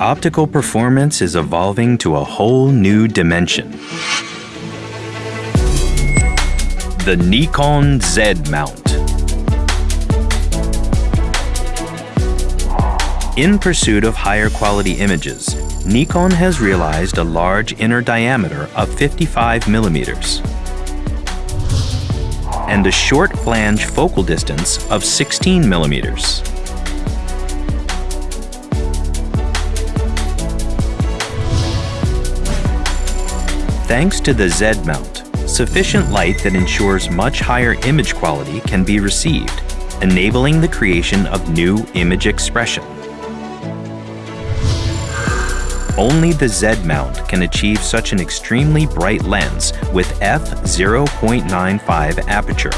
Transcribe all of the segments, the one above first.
optical performance is evolving to a whole new dimension. The Nikon Z mount. In pursuit of higher quality images, Nikon has realized a large inner diameter of 55 millimeters and a short flange focal distance of 16 millimeters. Thanks to the Z mount, sufficient light that ensures much higher image quality can be received, enabling the creation of new image expression. Only the Z mount can achieve such an extremely bright lens with f0.95 aperture.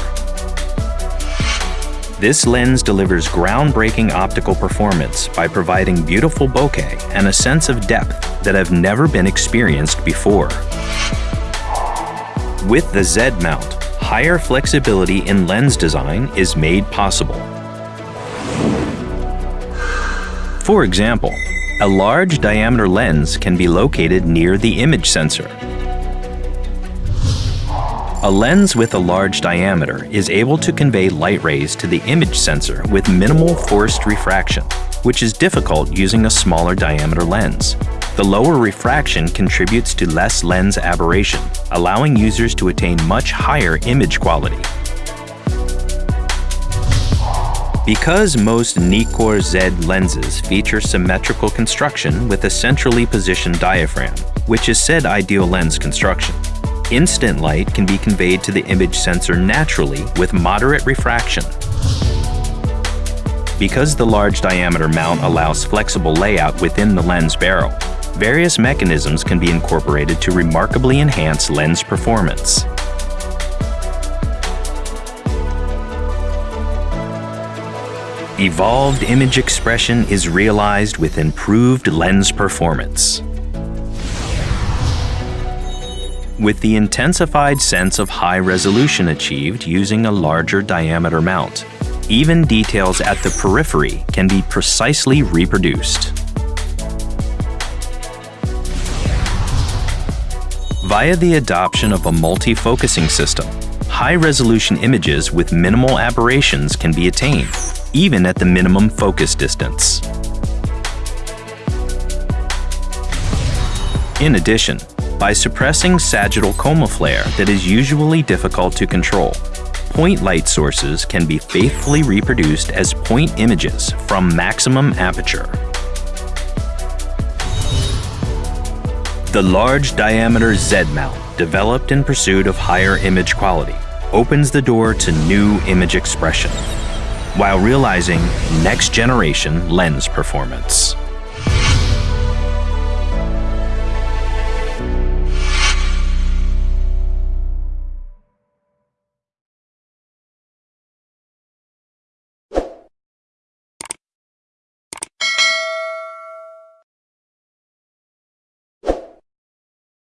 This lens delivers groundbreaking optical performance by providing beautiful bokeh and a sense of depth that have never been experienced before. With the Z mount, higher flexibility in lens design is made possible. For example, a large diameter lens can be located near the image sensor. A lens with a large diameter is able to convey light rays to the image sensor with minimal forced refraction, which is difficult using a smaller diameter lens. The lower refraction contributes to less lens aberration, allowing users to attain much higher image quality. Because most Nikkor Z lenses feature symmetrical construction with a centrally positioned diaphragm, which is said ideal lens construction, incident light can be conveyed to the image sensor naturally with moderate refraction. Because the large diameter mount allows flexible layout within the lens barrel, various mechanisms can be incorporated to remarkably enhance lens performance. Evolved image expression is realized with improved lens performance. With the intensified sense of high resolution achieved using a larger diameter mount, even details at the periphery can be precisely reproduced. Via the adoption of a multi-focusing system, high-resolution images with minimal aberrations can be attained, even at the minimum focus distance. In addition, by suppressing sagittal coma flare that is usually difficult to control, point light sources can be faithfully reproduced as point images from maximum aperture. The large diameter Z mount, developed in pursuit of higher image quality, opens the door to new image expression, while realizing next generation lens performance.